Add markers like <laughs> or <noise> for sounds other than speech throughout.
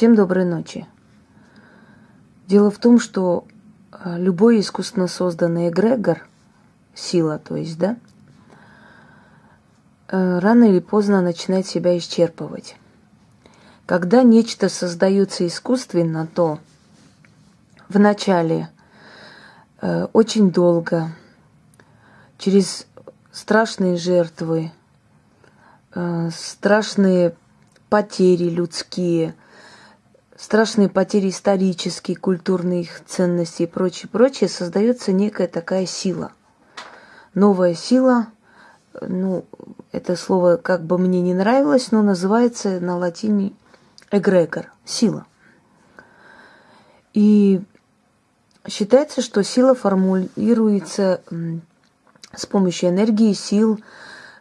Всем доброй ночи. Дело в том, что э, любой искусственно созданный эгрегор, сила, то есть, да, э, рано или поздно начинает себя исчерпывать. Когда нечто создается искусственно, то вначале э, очень долго, через страшные жертвы, э, страшные потери людские, страшные потери исторические, культурных ценностей и прочее, прочее, создается некая такая сила. Новая сила, ну, это слово как бы мне не нравилось, но называется на латине эгрегор, сила. И считается, что сила формулируется с помощью энергии, сил,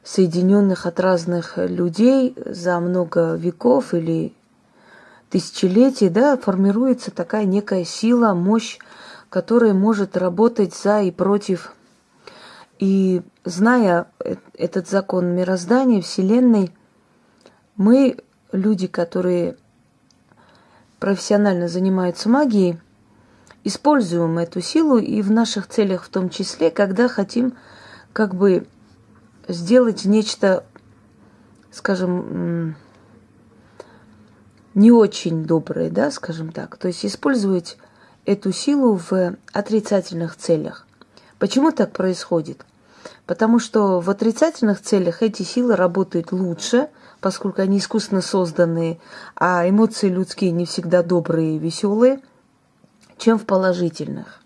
соединенных от разных людей за много веков или тысячелетий, да, формируется такая некая сила, мощь, которая может работать за и против. И зная этот закон мироздания, Вселенной, мы, люди, которые профессионально занимаются магией, используем эту силу и в наших целях в том числе, когда хотим как бы сделать нечто, скажем, не очень добрые, да, скажем так. То есть использовать эту силу в отрицательных целях. Почему так происходит? Потому что в отрицательных целях эти силы работают лучше, поскольку они искусственно созданные, а эмоции людские не всегда добрые и веселые, чем в положительных.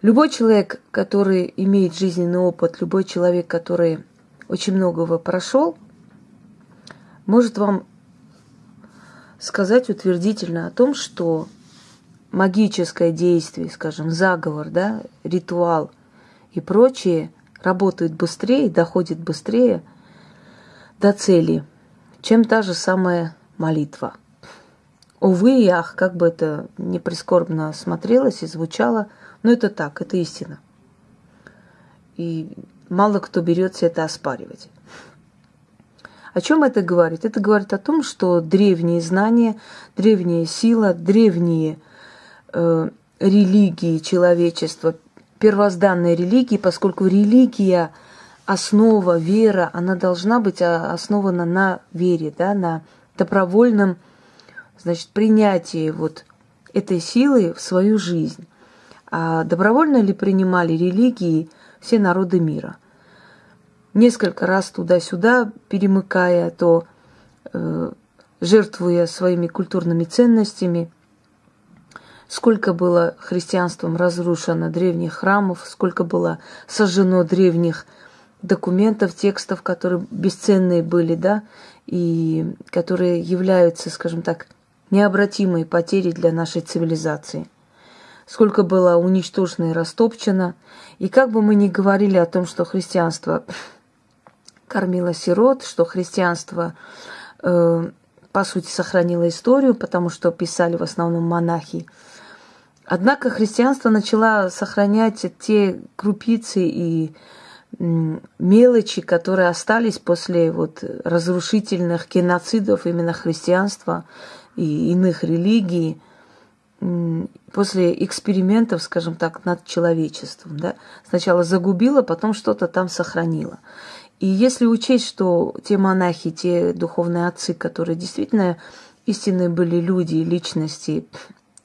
Любой человек, который имеет жизненный опыт, любой человек, который очень многого прошел, может вам сказать утвердительно о том, что магическое действие, скажем, заговор, да, ритуал и прочее работают быстрее, доходит быстрее до цели, чем та же самая молитва. Увы и ах, как бы это не прискорбно смотрелось и звучало, но это так, это истина. И мало кто берется это оспаривать. О чем это говорит? Это говорит о том, что древние знания, древняя сила, древние э, религии человечества, первозданные религии, поскольку религия, основа, вера, она должна быть а, основана на вере, да, на добровольном значит, принятии вот этой силы в свою жизнь. А добровольно ли принимали религии все народы мира – несколько раз туда-сюда перемыкая, то э, жертвуя своими культурными ценностями. Сколько было христианством разрушено древних храмов, сколько было сожжено древних документов, текстов, которые бесценные были, да, и которые являются, скажем так, необратимой потерей для нашей цивилизации. Сколько было уничтожено и растопчено. И как бы мы ни говорили о том, что христианство кормила сирот, что христианство, э, по сути, сохранило историю, потому что писали в основном монахи. Однако христианство начало сохранять те крупицы и мелочи, которые остались после вот разрушительных геноцидов именно христианства и иных религий, после экспериментов, скажем так, над человечеством. Да? Сначала загубило, потом что-то там сохранило. И если учесть, что те монахи, те духовные отцы, которые действительно истинные были люди, личности,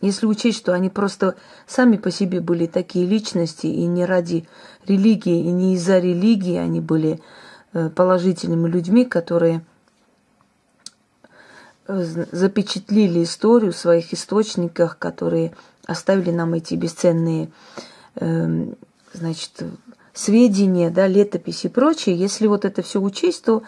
если учесть, что они просто сами по себе были такие личности, и не ради религии, и не из-за религии они были э, положительными людьми, которые э, запечатлили историю в своих источниках, которые оставили нам эти бесценные эм, значит, сведения, да, летописи и прочее, если вот это все учесть, то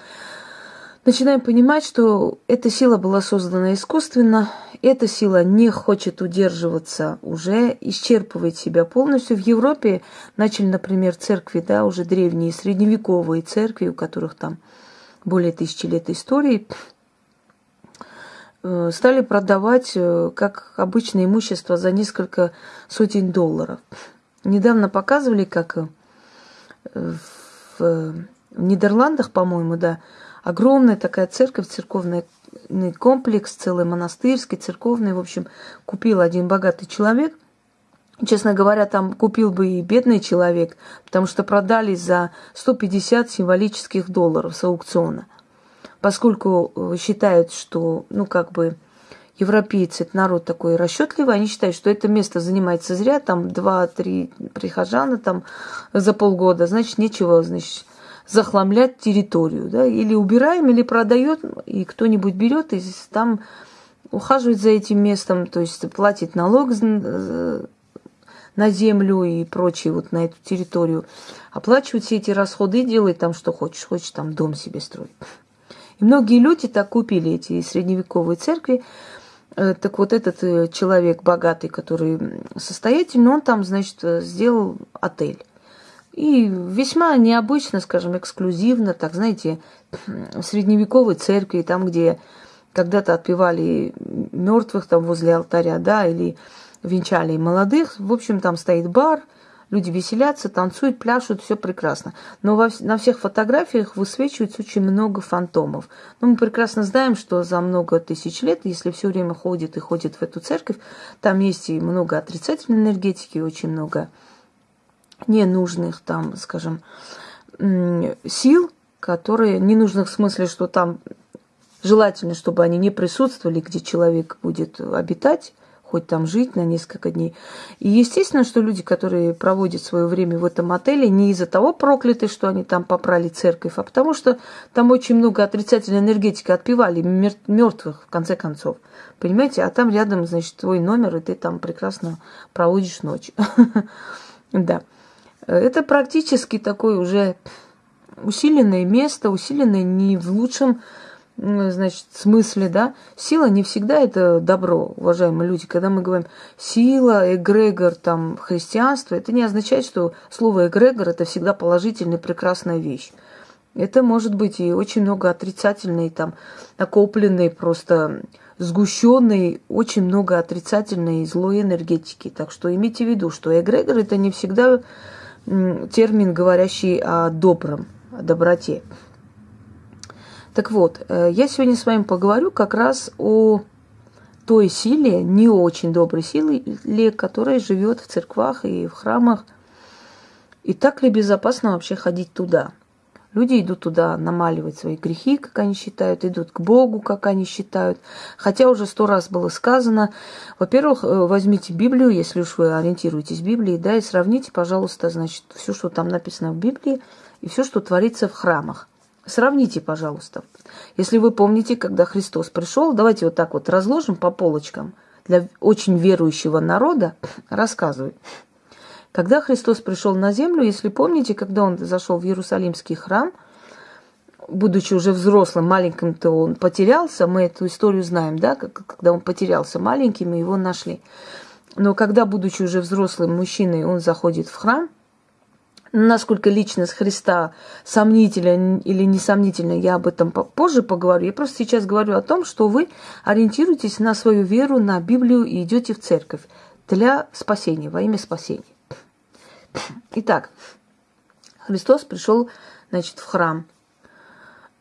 начинаем понимать, что эта сила была создана искусственно, эта сила не хочет удерживаться уже, исчерпывает себя полностью. В Европе начали, например, церкви, да, уже древние средневековые церкви, у которых там более тысячи лет истории, э, стали продавать э, как обычное имущество за несколько сотен долларов. Недавно показывали, как в Нидерландах, по-моему, да, огромная такая церковь, церковная комплекс, целый монастырский, церковный, в общем, купил один богатый человек. Честно говоря, там купил бы и бедный человек, потому что продали за 150 символических долларов с аукциона. Поскольку э, считают, что, ну, как бы, европейцы, это народ такой расчетливый, они считают, что это место занимается зря, там два-три прихожана там за полгода, значит, нечего, значит, захламлять территорию, да, или убираем, или продает, и кто-нибудь берет и там ухаживает за этим местом, то есть платит налог на землю и прочее вот на эту территорию, оплачивает все эти расходы и делает там, что хочешь, хочешь там дом себе строить. И многие люди так купили эти средневековые церкви, Э, так вот этот э, человек богатый, который состоятельный, он там, значит, э, сделал отель. И весьма необычно, скажем, эксклюзивно, так, знаете, в средневековой церкви, там, где когда-то отпевали мертвых там возле алтаря, да, или венчали молодых. В общем, там стоит бар – Люди веселятся, танцуют, пляшут, все прекрасно. Но во, на всех фотографиях высвечивается очень много фантомов. Но мы прекрасно знаем, что за много тысяч лет, если все время ходит и ходит в эту церковь, там есть и много отрицательной энергетики, очень много ненужных там, скажем, сил, которые ненужных в смысле, что там желательно, чтобы они не присутствовали, где человек будет обитать, хоть там жить на несколько дней. И естественно, что люди, которые проводят свое время в этом отеле, не из-за того прокляты, что они там попрали церковь, а потому что там очень много отрицательной энергетики отпевали мертвых, в конце концов. Понимаете? А там рядом, значит, твой номер, и ты там прекрасно проводишь ночь. <laughs> Да. Это практически такое уже усиленное место, усиленное не в лучшем значит, смысле, да, сила не всегда это добро, уважаемые люди. Когда мы говорим сила, эгрегор, там, христианство, это не означает, что слово эгрегор это всегда положительная, прекрасная вещь. Это может быть и очень много отрицательной, там, накопленной, просто сгущенной, очень много отрицательной и злой энергетики. Так что имейте в виду, что эгрегор это не всегда термин, говорящий о добром, о доброте. Так вот, э, я сегодня с вами поговорю как раз о той силе, не очень доброй силе, которая живет в церквах и в храмах. И так ли безопасно вообще ходить туда? Люди идут туда намаливать свои грехи, как они считают, идут к Богу, как они считают. Хотя уже сто раз было сказано, во-первых, э, возьмите Библию, если уж вы ориентируетесь в Библии, да, и сравните, пожалуйста, значит, все, что там написано в Библии, и все, что творится в храмах. Сравните, пожалуйста. Если вы помните, когда Христос пришел, давайте вот так вот разложим по полочкам. Для очень верующего народа рассказываю. Когда Христос пришел на землю, если помните, когда он зашел в Иерусалимский храм, будучи уже взрослым, маленьким-то он потерялся, мы эту историю знаем, да, когда он потерялся маленьким, и его нашли. Но когда, будучи уже взрослым мужчиной, он заходит в храм, насколько личность Христа сомнительна или несомнительна, я об этом позже поговорю. Я просто сейчас говорю о том, что вы ориентируетесь на свою веру, на Библию и идете в церковь для спасения, во имя спасения. Итак, Христос пришел, значит, в храм.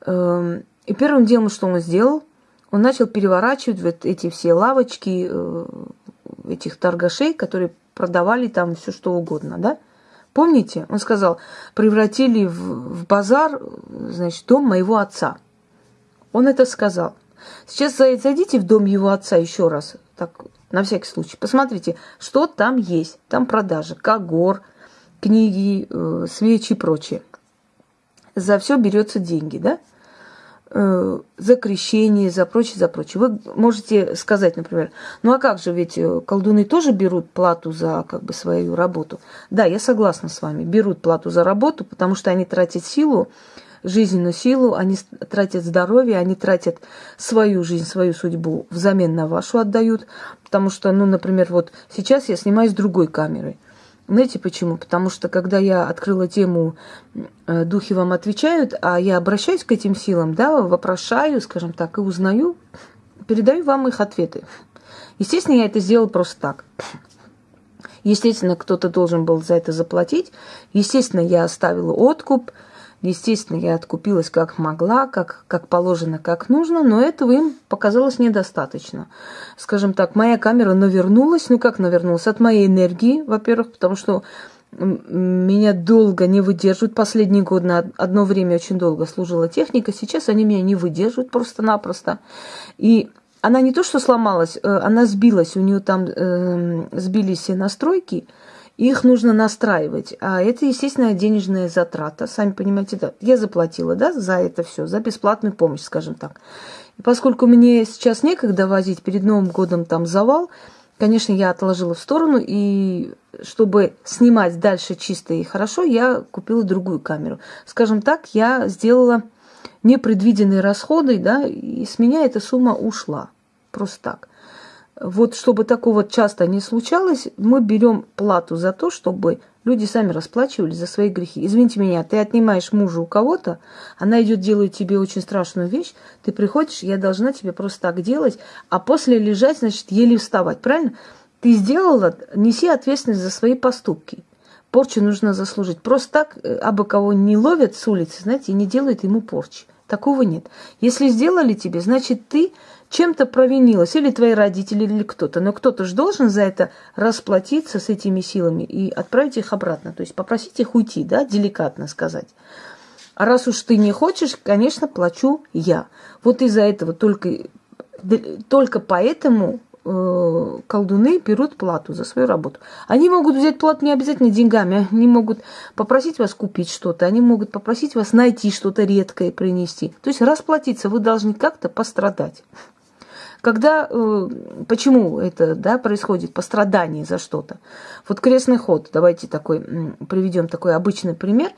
Эм, и первым делом, что он сделал, он начал переворачивать вот эти все лавочки э, этих торгашей, которые продавали там все что угодно, да? Помните? Он сказал, превратили в, в базар, значит, дом моего отца. Он это сказал. Сейчас зайдите в дом его отца еще раз, так, на всякий случай. Посмотрите, что там есть. Там продажи, когор, книги, э, свечи и прочее. За все берется деньги, да? Э, за крещение, за прочее, за прочее. Вы можете сказать, например, ну а как же, ведь э, колдуны тоже берут плату за как бы свою работу. Да, я согласна с вами, берут плату за работу, потому что они тратят силу, жизненную силу, они тратят здоровье, они тратят свою жизнь, свою судьбу взамен на вашу отдают. Потому что, ну, например, вот сейчас я снимаюсь с другой камерой. Знаете почему? Потому что когда я открыла тему э, «Духи вам отвечают», а я обращаюсь к этим силам, да, вопрошаю, скажем так, и узнаю, передаю вам их ответы. Естественно, я это сделала просто так. Естественно, кто-то должен был за это заплатить. Естественно, я оставила откуп. Естественно, я откупилась как могла, как, как положено, как нужно, но этого им показалось недостаточно. Скажем так, моя камера навернулась, ну как навернулась? От моей энергии, во-первых, потому что меня долго не выдерживают. Последний год на одно время очень долго служила техника, сейчас они меня не выдерживают просто-напросто. И она не то что сломалась, э, она сбилась, у нее там э, сбились все настройки, их нужно настраивать. А это, естественно, денежная затрата. Сами понимаете, да, я заплатила, да, за это все, за бесплатную помощь, скажем так. И поскольку мне сейчас некогда возить, перед Новым годом там завал, конечно, я отложила в сторону, и чтобы снимать дальше чисто и хорошо, я купила другую камеру. Скажем так, я сделала непредвиденные расходы, да, и с меня эта сумма ушла. Просто так вот чтобы такого часто не случалось, мы берем плату за то, чтобы люди сами расплачивались за свои грехи. Извините меня, ты отнимаешь мужа у кого-то, она идет делает тебе очень страшную вещь, ты приходишь, я должна тебе просто так делать, а после лежать, значит, еле вставать, правильно? Ты сделала, неси ответственность за свои поступки. Порчу нужно заслужить. Просто так, э, абы кого не ловят с улицы, знаете, и не делают ему порчи. Такого нет. Если сделали тебе, значит, ты чем-то провинилась, или твои родители, или кто-то. Но кто-то же должен за это расплатиться с этими силами и отправить их обратно. То есть попросить их уйти, да, деликатно сказать. А раз уж ты не хочешь, конечно, плачу я. Вот из-за этого только, только поэтому э, колдуны берут плату за свою работу. Они могут взять плату не обязательно деньгами, они могут попросить вас купить что-то, они могут попросить вас найти что-то редкое и принести. То есть расплатиться вы должны как-то пострадать. Когда, э, почему это да, происходит, пострадание за что-то? Вот крестный ход, давайте такой, приведем такой обычный пример.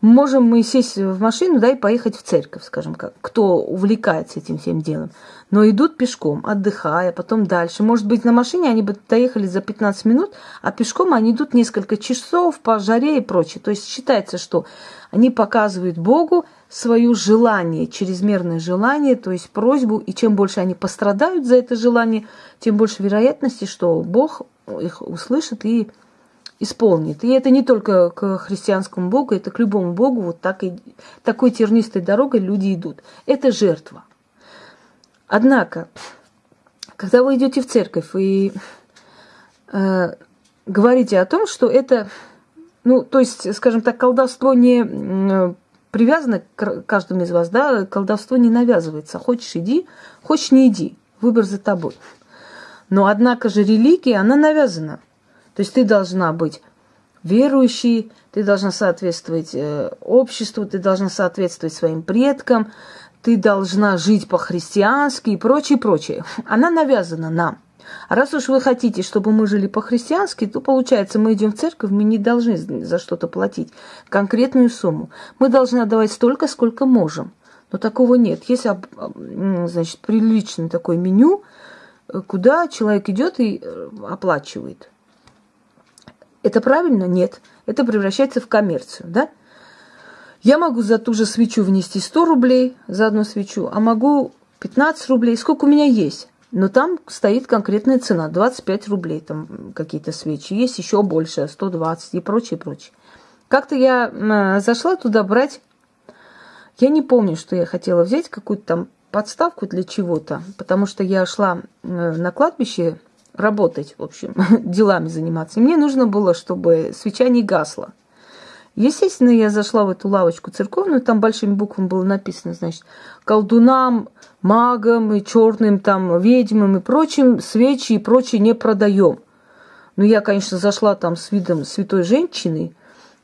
Можем мы сесть в машину, да, и поехать в церковь, скажем, как, кто увлекается этим всем делом. Но идут пешком, отдыхая, потом дальше. Может быть, на машине они бы доехали за 15 минут, а пешком они идут несколько часов по жаре и прочее. То есть считается, что они показывают Богу свое желание, чрезмерное желание, то есть просьбу, и чем больше они пострадают за это желание, тем больше вероятности, что Бог их услышит и исполнит. И это не только к христианскому Богу, это к любому Богу, вот так и, такой тернистой дорогой люди идут. Это жертва. Однако, когда вы идете в церковь и э, говорите о том, что это, ну, то есть, скажем так, колдовство не привязано к каждому из вас, да, колдовство не навязывается. Хочешь иди, хочешь не иди. Выбор за тобой. Но однако же религия, она навязана. То есть ты должна быть верующей, ты должна соответствовать э, обществу, ты должна соответствовать своим предкам, ты должна жить по-христиански и прочее, прочее. Она навязана нам. Раз уж вы хотите, чтобы мы жили по-христиански, то получается, мы идем в церковь, мы не должны за что-то платить конкретную сумму. Мы должны отдавать столько, сколько можем. Но такого нет. Есть, значит, приличное такое меню, э, куда человек идет и э, оплачивает. Это правильно? Нет. Это превращается в коммерцию, да? Я могу за ту же свечу внести 100 рублей за одну свечу, а могу 15 рублей. Сколько у меня есть? Но там стоит конкретная цена, 25 рублей, там какие-то свечи. Есть еще больше, 120 и прочее, прочее. Как-то я зашла туда брать, я не помню, что я хотела взять, какую-то там подставку для чего-то, потому что я шла на кладбище работать, в общем, <laughs> делами заниматься. И мне нужно было, чтобы свеча не гасла. Естественно, я зашла в эту лавочку церковную, там большими буквами было написано, значит, колдунам, магам и черным там ведьмам и прочим свечи и прочее не продаем. Но я, конечно, зашла там с видом святой женщины,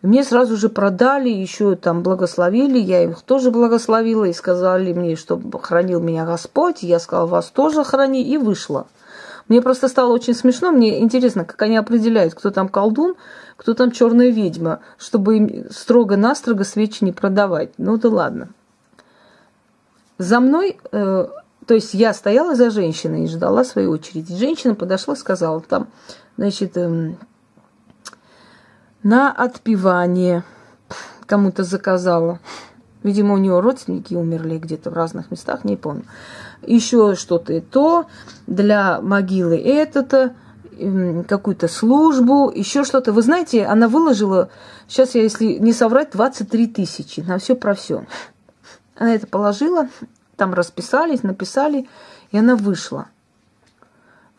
мне сразу же продали, еще там благословили, я их тоже благословила и сказали мне, что хранил меня Господь, я сказала, вас тоже храни, и вышла. Мне просто стало очень смешно, мне интересно, как они определяют, кто там колдун, кто там черная ведьма, чтобы им строго-настрого свечи не продавать. Ну да ладно. За мной, э, то есть я стояла за женщиной и ждала своей очереди. Женщина подошла, сказала там, значит, э, на отпевание кому-то заказала. Видимо, у нее родственники умерли где-то в разных местах, не помню. Еще что-то и то, для могилы это-то, какую-то службу, еще что-то. Вы знаете, она выложила, сейчас я, если не соврать, 23 тысячи на все про все. Она это положила, там расписались, написали, и она вышла.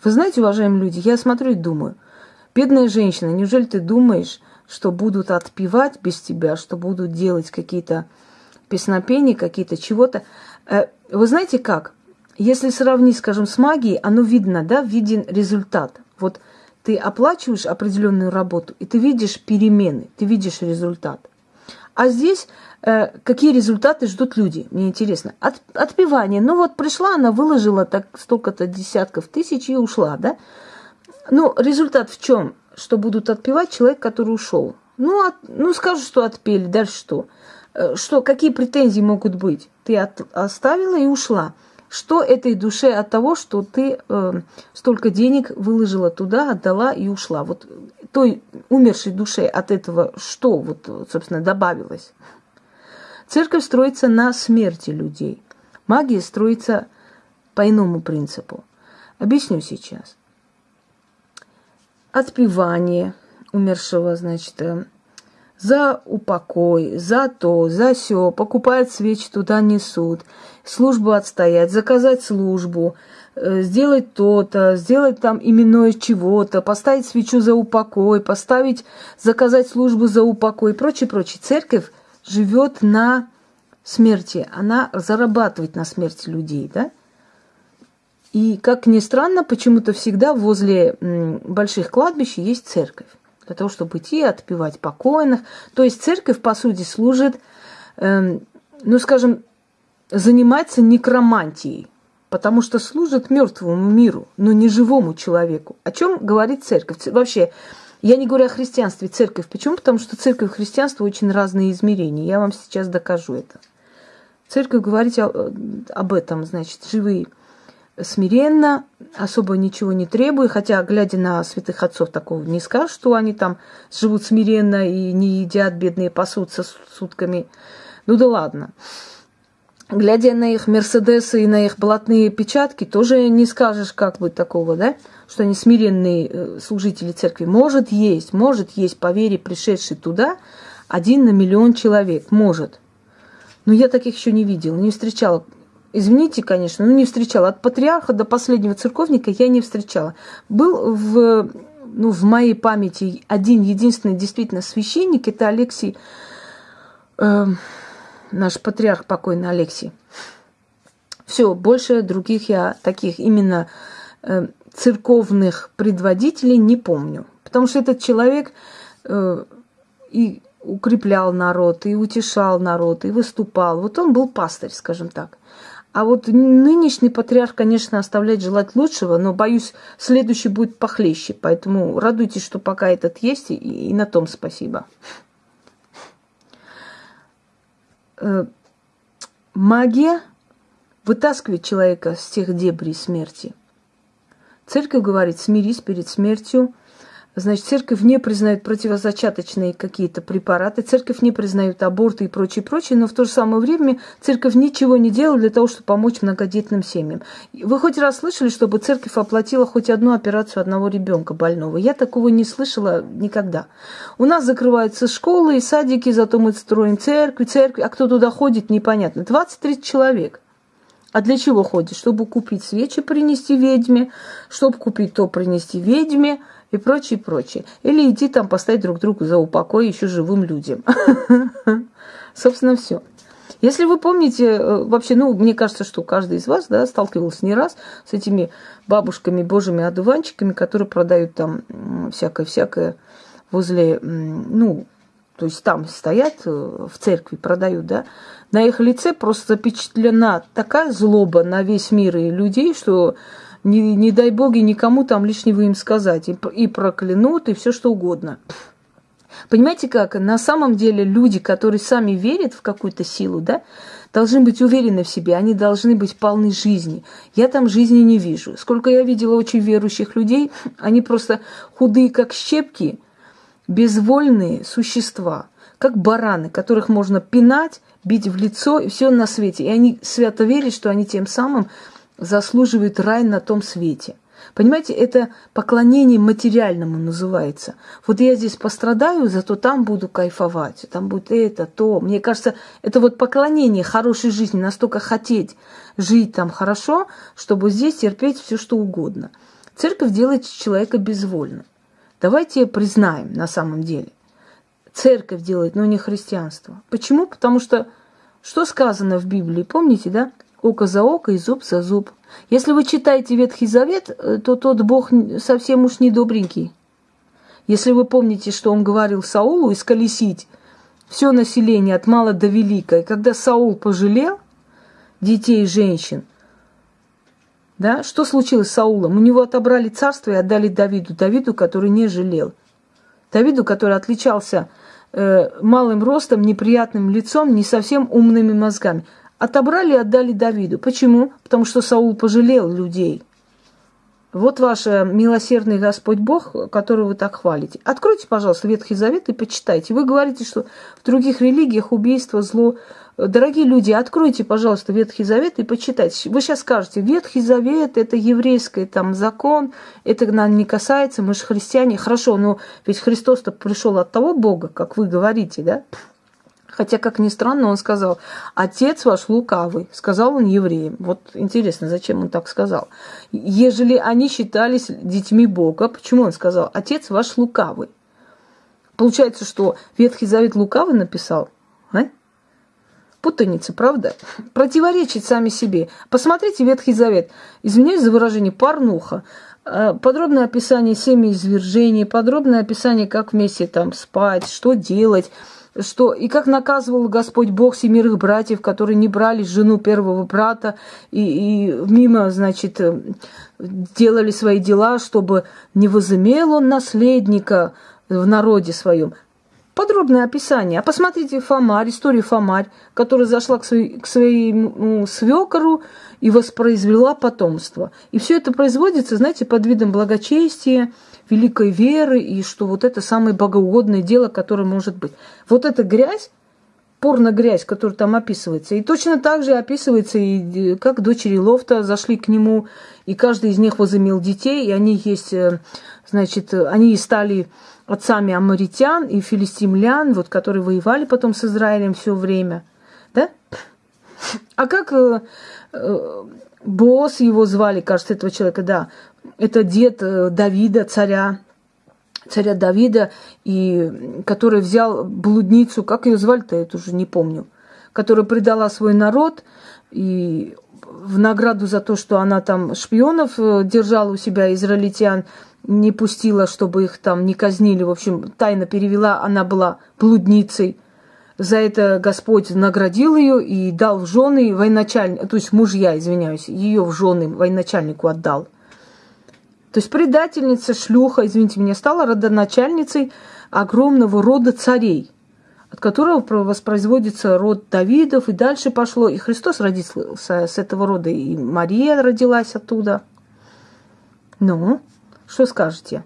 Вы знаете, уважаемые люди, я смотрю и думаю, бедная женщина, неужели ты думаешь, что будут отпевать без тебя, что будут делать какие-то песнопения, какие-то чего-то. Э, вы знаете как? Если сравнить, скажем, с магией, оно видно, да, виден результат. Вот ты оплачиваешь определенную работу, и ты видишь перемены, ты видишь результат. А здесь э, какие результаты ждут люди? Мне интересно. От, отпевание. Ну вот пришла, она выложила так столько-то десятков тысяч и ушла, да? Ну, результат в чем? Что будут отпевать человек, который ушел. Ну, от, ну скажут, что отпели, дальше что? Э, что, какие претензии могут быть? Ты от, оставила и ушла. Что этой душе от того, что ты э, столько денег выложила туда, отдала и ушла? Вот той умершей душе от этого что, вот, собственно, добавилось? Церковь строится на смерти людей. Магия строится по иному принципу. Объясню сейчас. Отпевание умершего, значит, э, за упокой, за то, за все, покупают свечи, туда несут, службу отстоять, заказать службу, э, сделать то-то, сделать там именное чего-то, поставить свечу за упокой, поставить, заказать службу за упокой и прочее, прочее. Церковь живет на смерти, она зарабатывает на смерти людей, да? И, как ни странно, почему-то всегда возле больших кладбищ есть церковь для того, чтобы идти отпевать покойных. То есть церковь, по сути, служит, э, ну, скажем, занимается некромантией, потому что служит мертвому миру, но не живому человеку. О чем говорит церковь? Вообще, я не говорю о христианстве, церковь. Почему? Потому что церковь и христианство очень разные измерения. Я вам сейчас докажу это. Церковь говорит об этом, значит, живые смиренно, особо ничего не требуя, хотя, глядя на святых отцов, такого не скажешь, что они там живут смиренно и не едят, бедные пасутся сутками. Ну да ладно. Глядя на их Мерседесы и на их блатные печатки, тоже не скажешь как бы такого, да, что они смиренные э, служители церкви. Может есть, может есть по вере пришедший туда один на миллион человек, может. Но я таких еще не видела, не встречала Извините, конечно, но не встречала. От патриарха до последнего церковника я не встречала. Был в, ну, в моей памяти один единственный действительно священник, это Алексей, э, наш патриарх покойный Алексей. Все, больше других я таких именно э, церковных предводителей не помню. Потому что этот человек э, и укреплял народ, и утешал народ, и выступал. Вот он был пастырь, скажем так. А вот нынешний патриарх, конечно, оставляет желать лучшего, но, боюсь, следующий будет похлеще. Поэтому радуйтесь, что пока этот есть, и, и на том спасибо. Э, магия вытаскивает человека с тех дебрей смерти. Церковь говорит, смирись перед смертью, Значит, церковь не признает противозачаточные какие-то препараты, церковь не признает аборты и прочее, прочее, но в то же самое время церковь ничего не делает для того, чтобы помочь многодетным семьям. Вы хоть раз слышали, чтобы церковь оплатила хоть одну операцию одного ребенка больного? Я такого не слышала никогда. У нас закрываются школы и садики, зато мы строим церкви, церкви, а кто туда ходит, непонятно. 20-30 человек. А для чего ходит? Чтобы купить свечи, принести ведьме, чтобы купить то, принести ведьме – и прочее, прочее. Или иди там поставить друг другу за упокой еще живым людям. <laughs> Собственно, все. Если вы помните, э, вообще, ну, мне кажется, что каждый из вас, да, сталкивался не раз с этими бабушками, божьими одуванчиками, которые продают там всякое-всякое возле, ну, то есть там стоят э, в церкви, продают, да, на их лице просто запечатлена такая злоба на весь мир и людей, что не, не дай боги никому там лишнего им сказать. И, и проклянут, и все что угодно. Понимаете как? На самом деле люди, которые сами верят в какую-то силу, да, должны быть уверены в себе, они должны быть полны жизни. Я там жизни не вижу. Сколько я видела очень верующих людей, они просто худые, как щепки, безвольные существа, как бараны, которых можно пинать, бить в лицо и все на свете. И они свято верят, что они тем самым заслуживают рай на том свете. Понимаете, это поклонение материальному называется. Вот я здесь пострадаю, зато там буду кайфовать, там будет это, то. Мне кажется, это вот поклонение хорошей жизни, настолько хотеть жить там хорошо, чтобы здесь терпеть все, что угодно. Церковь делает человека безвольным. Давайте признаем на самом деле. Церковь делает, но не христианство. Почему? Потому что что сказано в Библии, помните, да? Око за око и зуб за зуб. Если вы читаете Ветхий Завет, э, то тот Бог совсем уж не добренький. Если вы помните, что он говорил Саулу, исколесить все население от мала до велика. И когда Саул пожалел детей и женщин, да, что случилось с Саулом? У него отобрали царство и отдали Давиду. Давиду, который не жалел. Давиду, который отличался э, малым ростом, неприятным лицом, не совсем умными мозгами отобрали и отдали Давиду. Почему? Потому что Саул пожалел людей. Вот ваш э, милосердный Господь Бог, которого вы так хвалите. Откройте, пожалуйста, Ветхий Завет и почитайте. Вы говорите, что в других религиях убийство, зло. Дорогие люди, откройте, пожалуйста, Ветхий Завет и почитайте. Вы сейчас скажете, Ветхий Завет – это еврейский там закон, это нам не касается, мы же христиане. Хорошо, но ведь Христос-то пришел от того Бога, как вы говорите, да? Хотя, как ни странно, он сказал, отец ваш лукавый, сказал он евреям. Вот интересно, зачем он так сказал. Ежели они считались детьми Бога, почему он сказал, отец ваш лукавый? Получается, что Ветхий Завет лукавый написал, а? Путаница, правда? Противоречить сами себе. Посмотрите Ветхий Завет. Извиняюсь за выражение, порнуха. Э, подробное описание семяизвержений, подробное описание, как вместе там спать, что делать – что и как наказывал Господь Бог семерых братьев, которые не брали жену первого брата и, и мимо, значит, э, делали свои дела, чтобы не возымел он наследника в народе своем. Подробное описание. А посмотрите Фомарь, историю Фомарь, которая зашла к, своей, к своему свекору и воспроизвела потомство. И все это производится, знаете, под видом благочестия, великой веры, и что вот это самое богоугодное дело, которое может быть. Вот эта грязь, порно-грязь, которая там описывается. И точно так же описывается, и как дочери Лофта зашли к нему, и каждый из них возымел детей, и они есть, э, значит, они стали отцами амаритян и филистимлян, вот, которые воевали потом с Израилем все время. Да? А как э, э, босс его звали, кажется, этого человека, да, это дед э, Давида, царя, царя Давида, и который взял блудницу, как ее звали-то, я уже не помню, которая предала свой народ, и в награду за то, что она там шпионов э, держала у себя, израильтян, не пустила, чтобы их там не казнили. В общем, тайно перевела, она была блудницей. За это Господь наградил ее и дал в жены военачальнику, то есть мужья, извиняюсь, ее в жены военачальнику отдал. То есть предательница, шлюха, извините меня, стала родоначальницей огромного рода царей, от которого воспроизводится род Давидов, и дальше пошло. И Христос родился с этого рода, и Мария родилась оттуда. Ну, что скажете?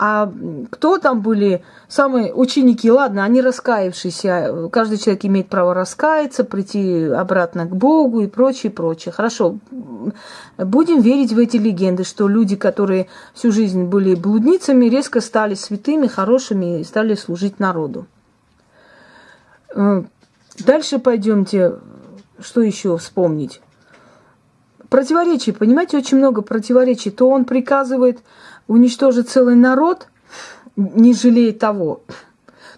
А кто там были самые ученики? Ладно, они раскаявшиеся. Каждый человек имеет право раскаяться, прийти обратно к Богу и прочее, прочее. Хорошо. Будем верить в эти легенды, что люди, которые всю жизнь были блудницами, резко стали святыми, хорошими и стали служить народу. Э, дальше пойдемте. Что еще вспомнить? Противоречий, понимаете, очень много противоречий. То он приказывает уничтожить целый народ, не жалея того.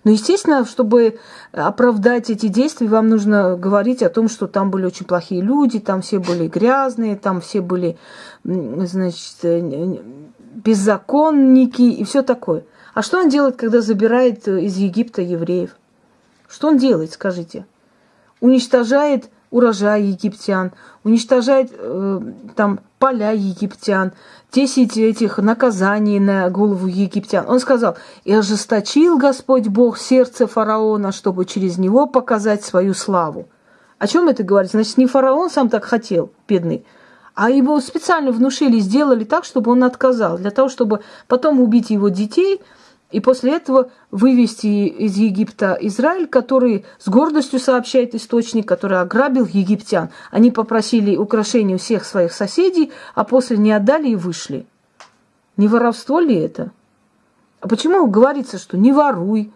Но, естественно, чтобы оправдать эти действия, вам нужно говорить о том, что там были очень плохие люди, там все были грязные, там все были, значит, э, беззаконники и все такое. А что он делает, когда забирает из Египта евреев? Что он делает, скажите? Уничтожает урожай египтян, уничтожает э, там поля египтян, 10 этих наказаний на голову египтян. Он сказал, и ожесточил Господь Бог сердце фараона, чтобы через него показать свою славу. О чем это говорит? Значит, не фараон сам так хотел, бедный, а его специально внушили, сделали так, чтобы он отказал, для того, чтобы потом убить его детей И после этого вывести из Египта Израиль, который с гордостью сообщает источник, который ограбил египтян. Они попросили украшений у всех своих соседей, а после не отдали и вышли. Не воровство ли это? А почему говорится, что не воруй,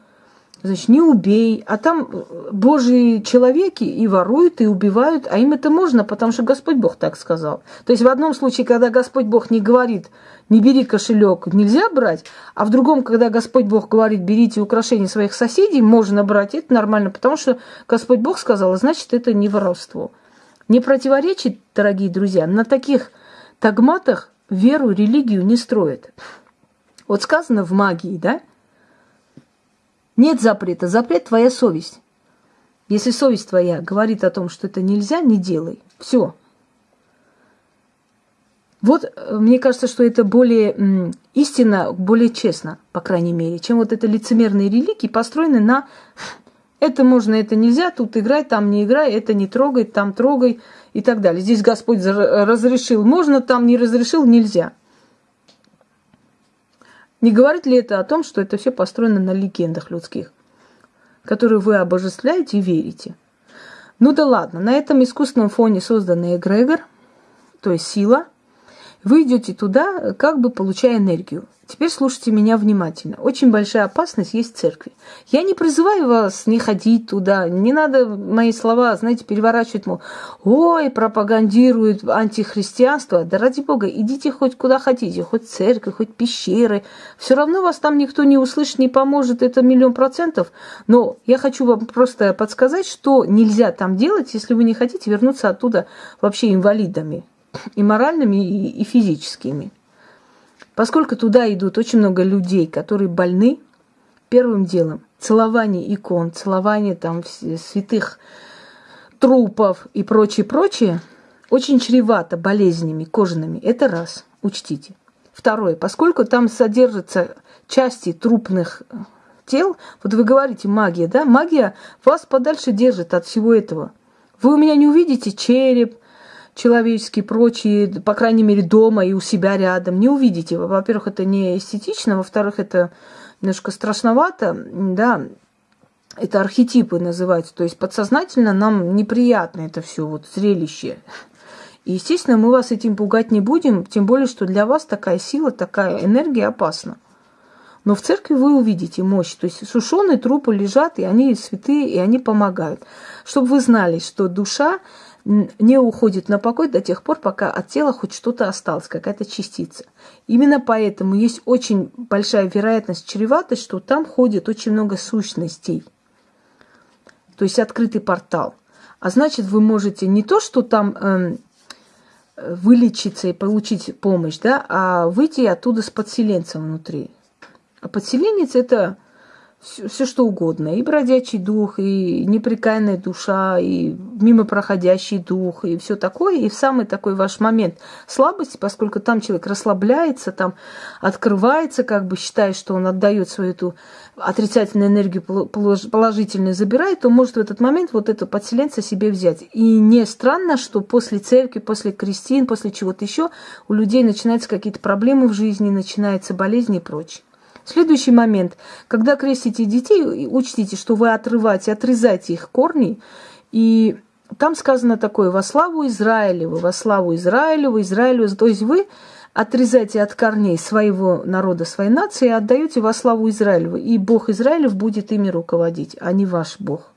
значит, не убей, а там э, божьи человеки и воруют, и убивают, а им это можно, потому что Господь Бог так сказал. То есть в одном случае, когда Господь Бог не говорит, не бери кошелек, нельзя брать, а в другом, когда Господь Бог говорит, берите украшения своих соседей, можно брать, это нормально, потому что Господь Бог сказал, значит, это не воровство. Не противоречит, дорогие друзья, на таких тагматах веру, религию не строят. Вот сказано в магии, да, нет запрета. Запрет твоя совесть. Если совесть твоя говорит о том, что это нельзя, не делай. Все. Вот э, мне кажется, что это более истинно, более честно, по крайней мере, чем вот это лицемерные религии, построены на это можно, это нельзя, тут играй, там не играй, это не трогай, там трогай и так далее. Здесь Господь разрешил, можно, там не разрешил, нельзя. Не говорит ли это о том, что это все построено на легендах людских, которые вы обожествляете и верите? Ну да ладно, на этом искусственном фоне созданный эгрегор, то есть сила, вы идете туда, как бы получая энергию. Теперь слушайте меня внимательно. Очень большая опасность есть в церкви. Я не призываю вас не ходить туда. Не надо мои слова, знаете, переворачивать, мол, ой, пропагандируют антихристианство. Да ради бога, идите хоть куда хотите, хоть в церковь, хоть пещеры. Все равно вас там никто не услышит, не поможет, это миллион процентов. Но я хочу вам просто подсказать, что нельзя там делать, если вы не хотите вернуться оттуда вообще инвалидами. И моральными, и физическими. Поскольку туда идут очень много людей, которые больны, первым делом целование икон, целование там святых трупов и прочее, прочее, очень чревато болезнями кожаными. Это раз, учтите. Второе, поскольку там содержатся части трупных тел, вот вы говорите магия, да, магия вас подальше держит от всего этого. Вы у меня не увидите череп, человеческие, прочие, по крайней мере, дома и у себя рядом, не увидите. Во-первых, это не эстетично, во-вторых, это немножко страшновато, да, это архетипы называются, то есть подсознательно нам неприятно это все вот зрелище. И, естественно, мы вас этим пугать не будем, тем более, что для вас такая сила, такая энергия опасна. Но в церкви вы увидите мощь. То есть сушеные трупы лежат, и они святые, и они помогают. Чтобы вы знали, что душа не уходит на покой до тех пор, пока от тела хоть что-то осталось, какая-то частица. Именно поэтому есть очень большая вероятность, чреватость, что там ходит очень много сущностей. То есть открытый портал. А значит, вы можете не то, что там э, вылечиться и получить помощь, да, а выйти оттуда с подселенцем внутри. А подселенец это все, все что угодно. И бродячий дух, и неприкаянная душа, и мимо проходящий дух, и все такое. И в самый такой ваш момент слабости, поскольку там человек расслабляется, там открывается, как бы считая, что он отдает свою эту отрицательную энергию положительную забирает, то может в этот момент вот это подселенца себе взять. И не странно, что после церкви, после крестин, после чего-то еще у людей начинаются какие-то проблемы в жизни, начинаются болезни и прочее. Следующий момент. Когда крестите детей, учтите, что вы отрываете, отрезаете их корни. И там сказано такое, во славу Израилеву, во славу Израилеву, Израилю. То есть вы отрезаете от корней своего народа, своей нации и отдаете во славу Израилеву. И Бог Израилев будет ими руководить, а не ваш Бог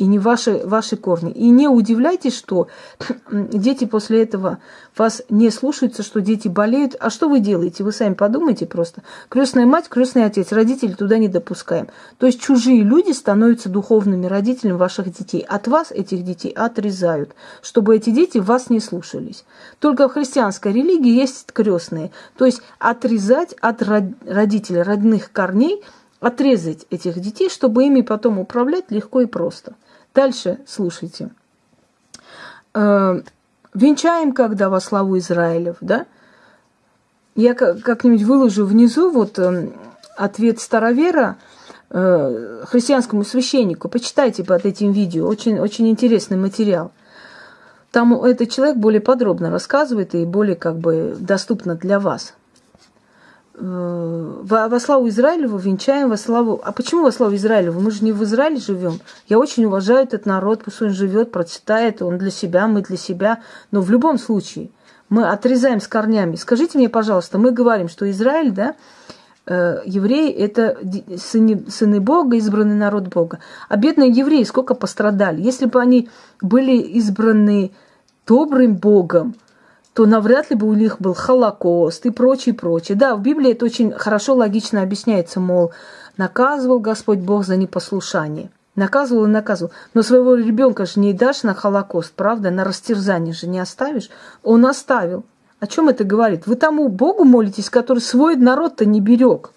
и не ваши, ваши корни. И не удивляйтесь, что <clears throat> дети после этого вас не слушаются, что дети болеют. А что вы делаете? Вы сами подумайте просто. Крестная мать, крестный отец, родители туда не допускаем. То есть чужие люди становятся духовными родителями ваших детей. От вас этих детей отрезают, чтобы эти дети вас не слушались. Только в христианской религии есть крестные. То есть отрезать от родителей, родных корней, отрезать этих детей, чтобы ими потом управлять легко и просто. Дальше слушайте. Э, венчаем когда во славу Израилев, да? Я как-нибудь выложу внизу вот э, ответ старовера э, христианскому священнику. Почитайте под этим видео. Очень, очень интересный материал. Там этот человек более подробно рассказывает и более как бы доступно для вас. Э, во, славу Израилеву венчаем во славу... А почему во славу Израилеву? Мы же не в Израиле живем. Я очень уважаю этот народ, пусть он живет, процветает, он для себя, мы для себя. Но в любом случае мы отрезаем с корнями. Скажите мне, пожалуйста, мы говорим, что Израиль, да, э, евреи – это сыны, сыны Бога, избранный народ Бога. А бедные евреи сколько пострадали. Если бы они были избраны добрым Богом, то навряд ли бы у них был Холокост и прочее, прочее. Да, в Библии это очень хорошо, логично объясняется, мол, наказывал Господь Бог за непослушание. Наказывал и наказывал. Но своего ребенка же не дашь на Холокост, правда? На растерзание же не оставишь. Он оставил. О чем это говорит? Вы тому Богу молитесь, который свой народ-то не берег.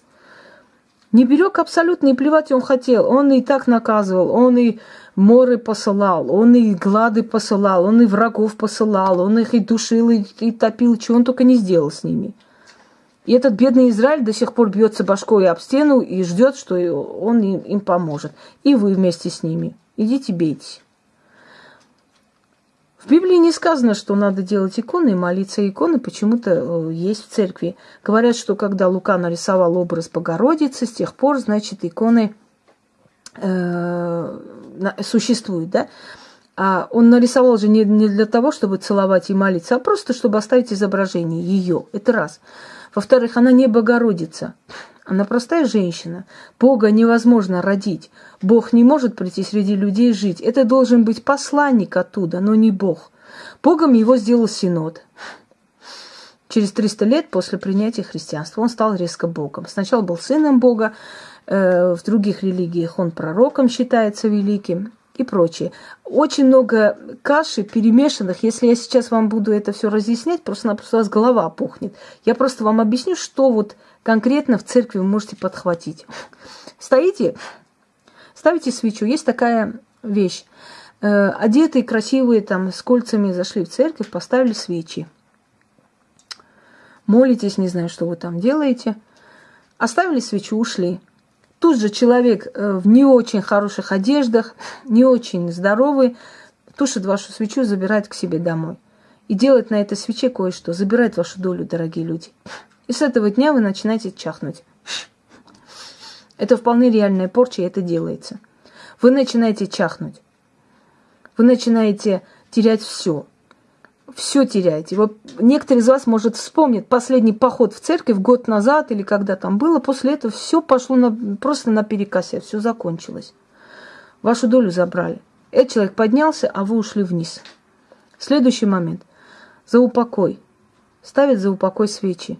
Не берег абсолютно, и плевать он хотел. Он и так наказывал, он и моры посылал, он и глады посылал, он и врагов посылал, он их и душил, и, и топил, чего он только не сделал с ними. И этот бедный Израиль до сих пор бьется башкой об стену и ждет, что он им, им поможет. И вы вместе с ними. Идите бейтесь. В Библии не сказано, что надо делать иконы и молиться иконы, почему-то э, есть в церкви. Говорят, что когда Лука нарисовал образ Богородицы, с тех пор, значит, иконы э, существуют, да? А он нарисовал же не, не для того, чтобы целовать и молиться, а просто чтобы оставить изображение ее. Это раз. Во-вторых, она не Богородица. Она простая женщина. Бога невозможно родить. Бог не может прийти среди людей жить. Это должен быть посланник оттуда, но не Бог. Богом его сделал Синод. Через 300 лет после принятия христианства он стал резко Богом. Сначала был сыном Бога, в других религиях он пророком считается великим и прочее. Очень много каши перемешанных. Если я сейчас вам буду это все разъяснять, просто-напросто у вас голова пухнет. Я просто вам объясню, что вот конкретно в церкви вы можете подхватить. Стоите, ставите свечу. Есть такая вещь. Э, одетые, красивые, там, с кольцами зашли в церковь, поставили свечи. Молитесь, не знаю, что вы там делаете. Оставили свечу, ушли. Тут же человек э, в не очень хороших одеждах, не очень здоровый, тушит вашу свечу, забирает к себе домой. И делает на этой свече кое-что, забирает вашу долю, дорогие люди. И с этого дня вы начинаете чахнуть. Это вполне реальная порча, и это делается. Вы начинаете чахнуть. Вы начинаете терять все. Все теряете. Вот некоторые из вас, может, вспомнят последний поход в церковь год назад или когда там было. После этого все пошло на, просто на перекосе, все закончилось. Вашу долю забрали. Этот человек поднялся, а вы ушли вниз. Следующий момент. За упокой. Ставят за упокой свечи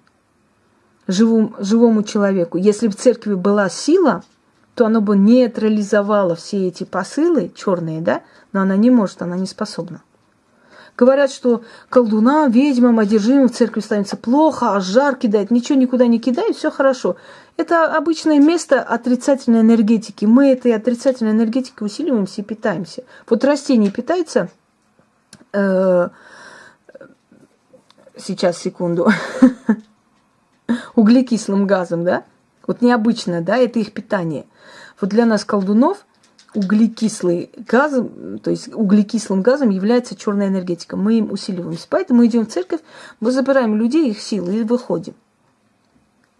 живому, живому человеку. Если в церкви была сила, то она бы нейтрализовала все эти посылы черные, да, но она не может, она не способна. Говорят, что колдунам, ведьмам, одержимым в церкви становится плохо, а жар кидает, ничего никуда не кидает, все хорошо. Это обычное место отрицательной энергетики. Мы этой отрицательной энергетикой усиливаемся и питаемся. Вот растение питается, э, сейчас, секунду, <laughs> углекислым газом, да? Вот необычно, да, это их питание. Вот для нас, колдунов, углекислый газ, то есть углекислым газом является черная энергетика. Мы им усиливаемся. Поэтому идем в церковь, мы забираем людей, их силы и выходим.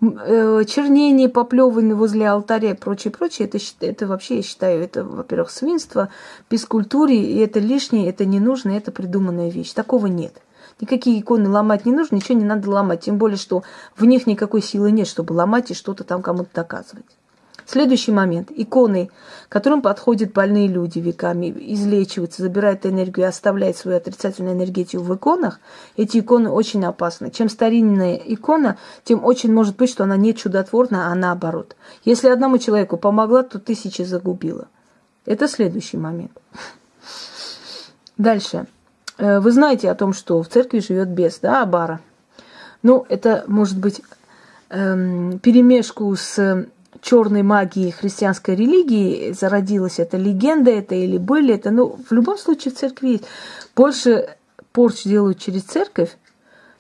Э, чернение, поплевывание возле алтаря и прочее, прочее, это, это вообще, я считаю, это, во-первых, свинство, бескультуре, и это лишнее, это не нужно, это придуманная вещь. Такого нет. Никакие иконы ломать не нужно, ничего не надо ломать. Тем более, что в них никакой силы нет, чтобы ломать и что-то там кому-то доказывать. Следующий момент. Иконы, которым подходят больные люди веками, излечиваются, забирают энергию оставляют свою отрицательную энергетику в иконах, эти иконы очень опасны. Чем старинная икона, тем очень может быть, что она не чудотворна, а наоборот. Если одному человеку помогла, то тысячи загубила. Это следующий момент. Дальше. Э, вы знаете о том, что в церкви живет бес, да, Абара. Ну, это может быть эм, перемешку с черной магией христианской религии зародилась эта легенда, это или были это, ну, в любом случае в церкви есть. Больше порч делают через церковь,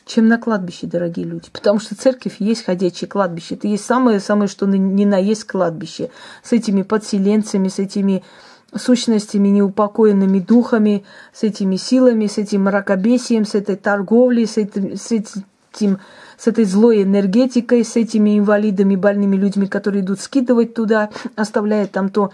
чем на кладбище, дорогие люди. Потому что церковь есть ходячее кладбище. Это есть самое-самое, что ни на есть кладбище. С этими подселенцами, с этими сущностями, неупокоенными духами, с этими силами, с этим мракобесием, с этой торговлей, с, этим, с, этим, этим, с этой злой энергетикой, с этими инвалидами, больными людьми, которые идут скидывать туда, оставляя там то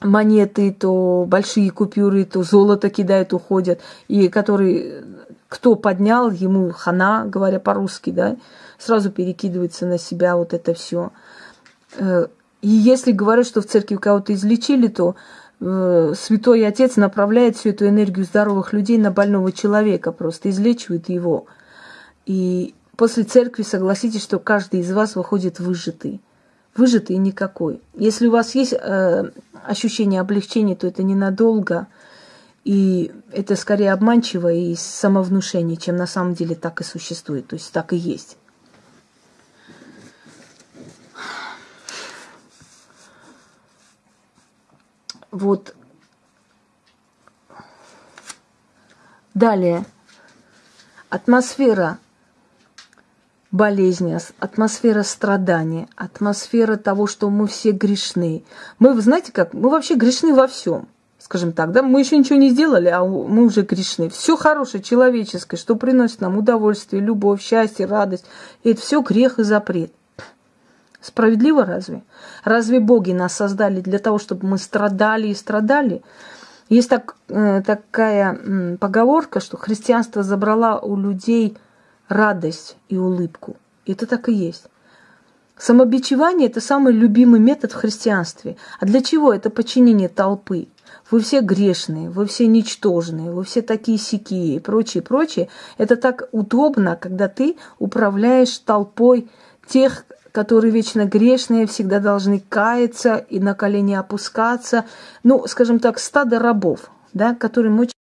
монеты, то большие купюры, то золото кидают, уходят, и который, кто поднял, ему хана, говоря по-русски, да, сразу перекидывается на себя вот это все. Э, и если говорят, что в церкви кого-то излечили, то э, Святой Отец направляет всю эту энергию здоровых людей на больного человека, просто излечивает его. И после церкви согласитесь, что каждый из вас выходит выжатый выжатый никакой. Если у вас есть э, ощущение облегчения, то это ненадолго, и это скорее обманчиво и самовнушение, чем на самом деле так и существует, то есть так и есть. Вот. Далее. Атмосфера болезни, атмосфера страдания, атмосфера того, что мы все грешны. Мы, знаете как, мы вообще грешны во всем, скажем так, да, мы еще ничего не сделали, а мы уже грешны. Все хорошее, человеческое, что приносит нам удовольствие, любовь, счастье, радость, это все грех и запрет. Справедливо разве? Разве боги нас создали для того, чтобы мы страдали и страдали? Есть так, э, такая поговорка, что христианство забрало у людей – радость и улыбку. Это так и есть. Самобичевание – это самый любимый метод в христианстве. А для чего? Это подчинение толпы. Вы все грешные, вы все ничтожные, вы все такие сякие и прочее, прочее. Это так удобно, когда ты управляешь толпой тех, которые вечно грешные, всегда должны каяться и на колени опускаться. Ну, скажем так, стадо рабов, да, которым очень